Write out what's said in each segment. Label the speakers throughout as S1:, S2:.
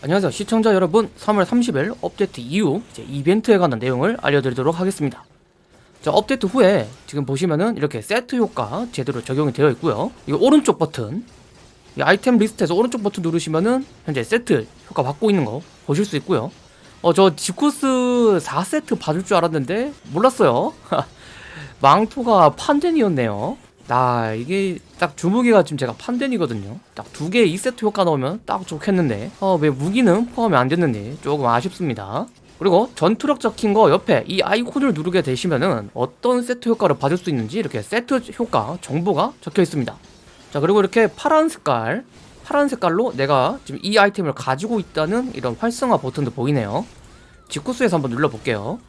S1: 안녕하세요. 시청자 여러분 3월 30일 업데이트 이후 이제 이벤트에 관한 내용을 알려드리도록 하겠습니다. 자 업데이트 후에 지금 보시면은 이렇게 세트 효과 제대로 적용이 되어 있고요. 이거 오른쪽 버튼 이 아이템 리스트에서 오른쪽 버튼 누르시면은 현재 세트 효과 받고 있는 거 보실 수 있고요. 어 저 지코스 4세트 받을 줄 알았는데 몰랐어요. 망토가 판덴이었네요 나 이게 딱 주무기가 지금 제가 판덴이거든요. 딱 두 개 2세트 효과 넣으면 딱 좋겠는데. 어 왜 무기는 포함이 안 됐는지 조금 아쉽습니다. 그리고 전투력 적힌 거 옆에 이 아이콘을 누르게 되시면은 어떤 세트 효과를 받을 수 있는지 이렇게 세트 효과 정보가 적혀 있습니다. 자 그리고 이렇게 파란 색깔 파란 색깔로 내가 지금 이 아이템을 가지고 있다는 이런 활성화 버튼도 보이네요. 직구스에서 한번 눌러볼게요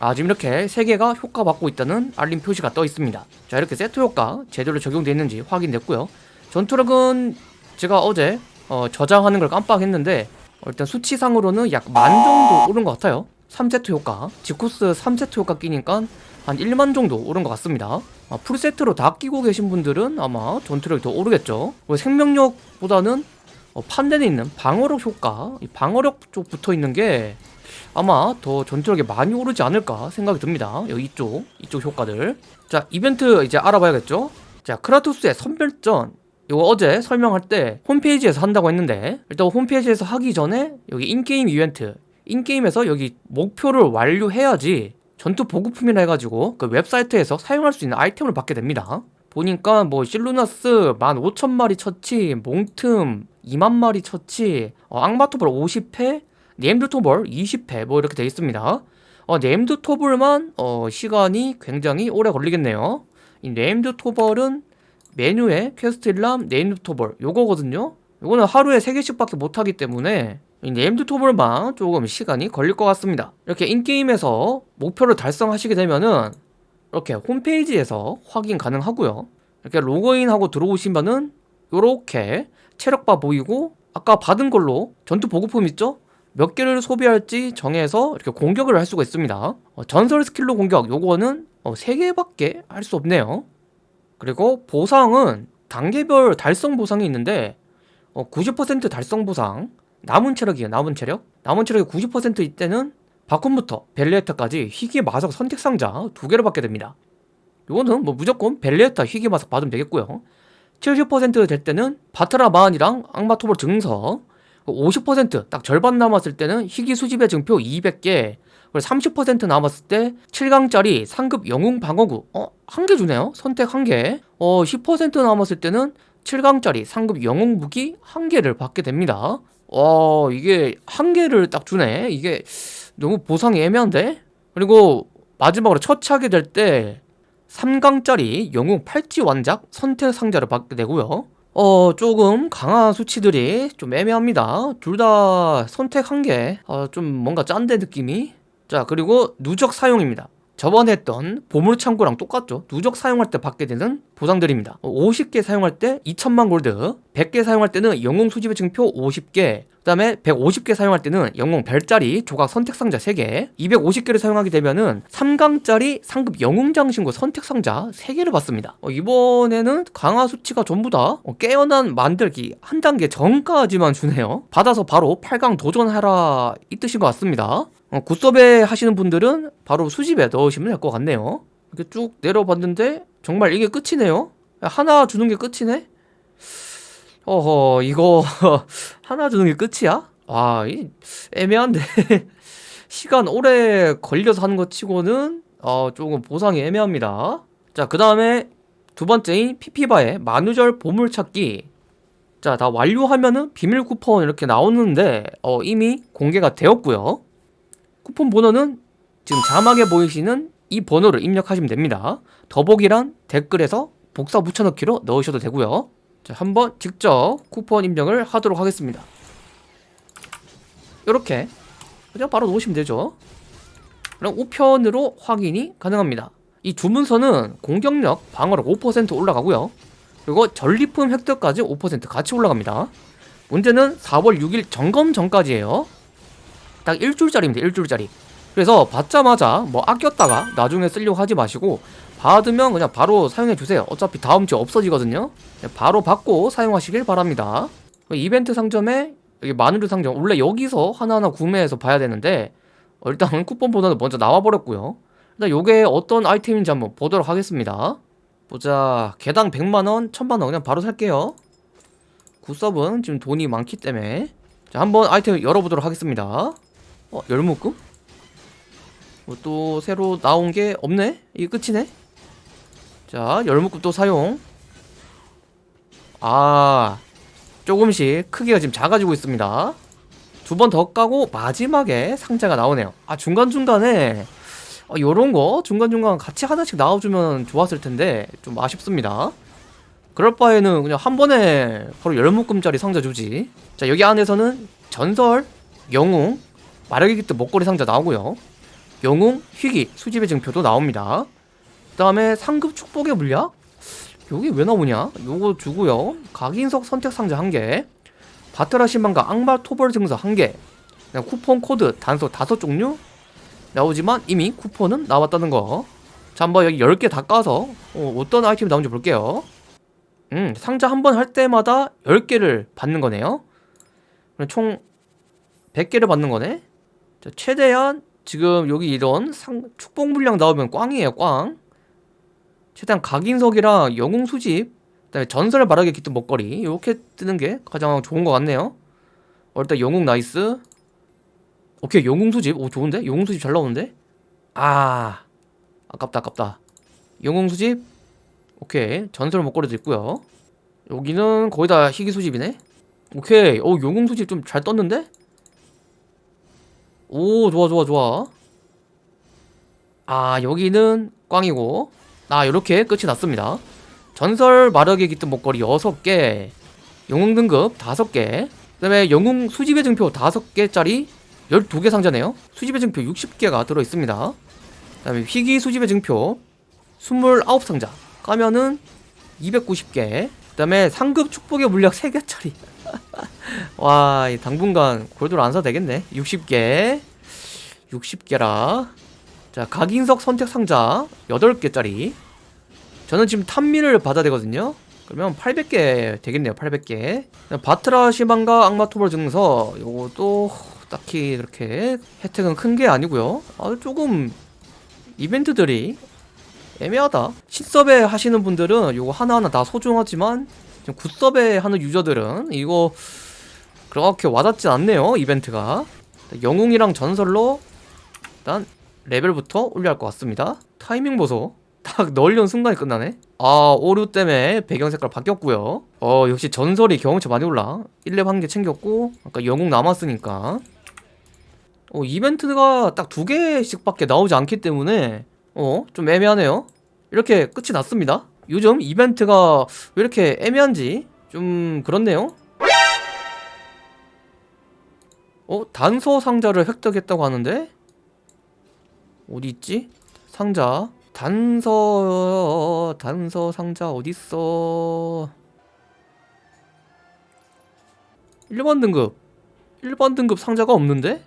S1: 아 지금 이렇게 3개가 효과 받고 있다는 알림 표시가 떠 있습니다. 자 이렇게 세트 효과 제대로 적용되어 있는지 확인됐고요. 전투력은 제가 어제 어, 저장하는 걸 깜빡했는데 어, 일단 수치상으로는 약 만 정도 오른 것 같아요. 3세트 효과. 지코스 3세트 효과 끼니까 한 1만 정도 오른 것 같습니다. 아, 풀세트로 다 끼고 계신 분들은 아마 전투력이 더 오르겠죠. 생명력보다는 어, 판단에 있는 방어력 효과 이 방어력 쪽 붙어 있는 게 아마 더 전투력이 많이 오르지 않을까 생각이 듭니다. 여기 이쪽 이쪽 효과들. 자 이벤트 이제 알아봐야겠죠? 자 크라토스의 선별전. 이거 어제 설명할 때 홈페이지에서 한다고 했는데 일단 홈페이지에서 하기 전에 여기 in-game 이벤트. in-game에서 여기 목표를 완료해야지 전투 보급품이라 해가지고 그 웹사이트에서 사용할 수 있는 아이템을 받게 됩니다. 보니까 뭐 실루나스 15,000마리 처치 몽틈 2만 마리 처치 어, 악마토벌 50회 named 토벌 20회 뭐 이렇게 돼 있습니다. 어, named 토벌만 어, 시간이 굉장히 오래 걸리겠네요. 이 named 토벌은 메뉴에 퀘스트 일람 named 토벌 요거거든요. 요거는 하루에 3개씩 밖에 못하기 때문에 이 named 토벌만 조금 시간이 걸릴 것 같습니다. 이렇게 in-game에서 목표를 달성하시게 되면은 이렇게 홈페이지에서 확인 가능하고요. 이렇게 로그인하고 들어오시면은 요렇게 체력바 보이고 아까 받은 걸로 전투 보급품 있죠? 몇 개를 소비할지 정해서 이렇게 공격을 할 수가 있습니다. 어, 전설 스킬로 공격. 요거는 어, 3개밖에 할 수 없네요. 그리고 보상은 단계별 달성 보상이 있는데 어, 90% 달성 보상. 남은 체력이에요 남은 체력. 남은 체력이 90%일 때는 바콘부터 벨리에타까지 희귀 마석 선택 상자 두 개를 받게 됩니다. 요거는 뭐 무조건 벨리에타 희귀 마석 받으면 되겠고요 70%될 때는 바트라 마한이랑 악마토벌 증서 50%딱 절반 남았을 때는 희귀 수집의 증표 200개 그리고 30% 남았을 때 7강짜리 상급 영웅 방어구 어? 한 개 주네요 선택 한개 어, 10% 남았을 때는 7강짜리 상급 영웅 무기 한 개를 받게 됩니다 어 이게 한 개를 딱 주네 이게 너무 보상이 애매한데? 그리고 마지막으로 처치하게 될 때 3강짜리 영웅 팔찌 완작 선택 상자를 받게 되고요. 어 조금 강한 수치들이 좀 애매합니다. 둘 다 선택 한개 어, 좀 뭔가 짠데 느낌이. 자 그리고 누적 사용입니다 저번에 했던 보물창고랑 똑같죠. 누적 사용할 때 받게 되는 보상들입니다. 50개 사용할 때 2천만 골드 100개 사용할 때는 영웅 수집의 증표 50개 그 다음에 150개 사용할 때는 영웅 별자리 조각 선택상자 3개 250개를 사용하게 되면은 3강짜리 상급 영웅 장신구 선택상자 3개를 받습니다. 어, 이번에는 강화 수치가 전부 다 어, 깨어난 만들기 한 단계 전까지만 주네요. 받아서 바로 8강 도전하라 이 뜻인 것 같습니다 어, 굿섭에 하시는 분들은 바로 수집에 넣으시면 될 것 같네요. 이렇게 쭉 내려봤는데 정말 이게 끝이네요? 하나 주는 게 끝이네? 어허 이거 하나 주는 게 끝이야? 와 이, 애매한데. 시간 오래 걸려서 하는 것 치고는 어, 조금 보상이 애매합니다. 자그 다음에 두 번째인 피피바의 만우절 보물찾기. 자 다 완료하면은 비밀 쿠폰 이렇게 나오는데 어, 이미 공개가 되었고요 쿠폰 번호는 지금 자막에 보이시는 이 번호를 입력하시면 됩니다. 더보기란 댓글에서 복사 붙여넣기로 넣으셔도 되고요. 자 한번 직접 쿠폰 입력을 하도록 하겠습니다. 이렇게 그냥 바로 놓으시면 되죠. 그럼 우편으로 확인이 가능합니다. 이 주문서는 공격력 방어력 5% 올라가고요. 그리고 전리품 획득까지 5% 같이 올라갑니다. 문제는 4월 6일 점검 전까지예요 딱 일주일짜리입니다 일주일짜리. 그래서 받자마자 뭐 아꼈다가 나중에 쓰려고 하지 마시고 받으면 그냥 바로 사용해 주세요. 어차피 다음 주에 없어지거든요. 바로 받고 사용하시길 바랍니다. 이벤트 상점에 여기 마누르 상점 원래 여기서 하나하나 구매해서 봐야 되는데 어, 일단 쿠폰보다는 먼저 나와버렸고요. 일단 요게 어떤 아이템인지 한번 보도록 하겠습니다. 보자. 개당 100만원 1000만원 그냥 바로 살게요. 굿섭은 지금 돈이 많기 때문에. 자 한번 아이템 열어보도록 하겠습니다 어 열묶음? 뭐또 새로 나온 게 없네? 이게 끝이네? 자 열묶음 또 사용 아 조금씩 크기가 지금 작아지고 있습니다 두 번 더 까고 마지막에 상자가 나오네요 아 중간중간에 어, 요런거 중간중간 같이 하나씩 나와주면 좋았을 텐데 좀 아쉽습니다 그럴 바에는 그냥 한 번에 바로 열묶음짜리 상자 주지 자 여기 안에서는 전설, 영웅, 깃트 목걸이 상자 나오고요 영웅, 희귀, 수집의 증표도 나옵니다 그 다음에 상급 축복의 물약 여기 왜 나오냐 요거 주고요 각인석 선택 상자 1개 바트라 신방과 악마 토벌 증서 1개 그냥 쿠폰 코드 단서 5종류 나오지만 이미 쿠폰은 나왔다는 거. 자, 한번 여기 10개 다 까서 어, 떤 아이템이 나오는지 볼게요. 음, 상자 한 번 할 때마다 10개를 받는 거네요. 총 100개를 받는 거네. 자, 최대한 지금 여기 이런 상, 축복 물량 나오면 꽝이에요, 꽝. 최대한 각인석이랑 영웅 수집, 그다음에 전설 말하게 깃든 목걸이 이렇게 뜨는 게 가장 좋은 것 같네요. 어, 일단 영웅 nice. 오케이 영웅 수집. 오 좋은데? 영웅 수집 잘 나오는데? 아 아깝다 아깝다. 영웅 수집. 오케이 전설 목걸이도 있고요. 여기는 거의 다 희귀 수집이네. 오케이 오 영웅 수집 좀 잘 떴는데 오 좋아 좋아 좋아. 아 여기는 꽝이고. 아 요렇게 끝이 났습니다. 전설 마력의 깃든 목걸이 6개 영웅 등급 5개 그 다음에 영웅 수집의 증표 5개짜리 12개 상자네요. 수집의 증표 60개가 들어있습니다. 그 다음에 희귀 수집의 증표 29상자. 까면은 290개. 그 다음에 상급 축복의 물약 3개짜리 와 당분간 골드로 안 사도 되겠네. 60개. 60개라. 자 각인석 선택 상자 8개짜리. 저는 지금 탐미를 받아야 되거든요. 그러면 800개 되겠네요 800개. 바트라 시방과 악마 토벌 증서. 요것도 딱히 그렇게 혜택은 큰 게 아니고요. 아 조금 이벤트들이 애매하다. 신섭에 하시는 분들은 요거 하나하나 다 소중하지만 지금 굿섭에 하는 유저들은 이거 그렇게 와닿지 않네요 이벤트가. 영웅이랑 전설로 일단 레벨부터 올려야 할 것 같습니다. 타이밍 보소. 딱 넣으려는 순간에 끝나네. 아 오류 때문에 배경 색깔 바뀌었고요. 어 역시 전설이 경험치 많이 올라. 1렙 한 개 챙겼고 아까 영웅 남았으니까. 어, 이벤트가 딱 두 개씩 밖에 나오지 않기 때문에 어, 좀 애매하네요. 이렇게 끝이 났습니다. 요즘 이벤트가 왜 이렇게 애매한지 좀 그렇네요. 어, 단서 상자를 획득했다고 하는데 어디 있지? 상자 단서 단서 상자 어딨어 1번 등급 1번 등급 상자가 없는데?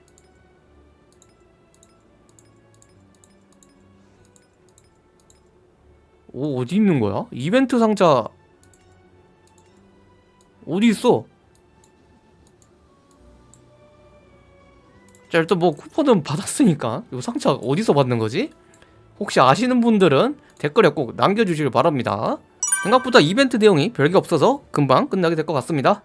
S1: 오 어디 있는 거야? 이벤트 상자 어디 있어? 자 일단 뭐 쿠폰은 받았으니까 이 상자 어디서 받는 거지? 혹시 아시는 분들은 댓글에 꼭 남겨주시길 바랍니다 생각보다 이벤트 내용이 별게 없어서 금방 끝나게 될 것 같습니다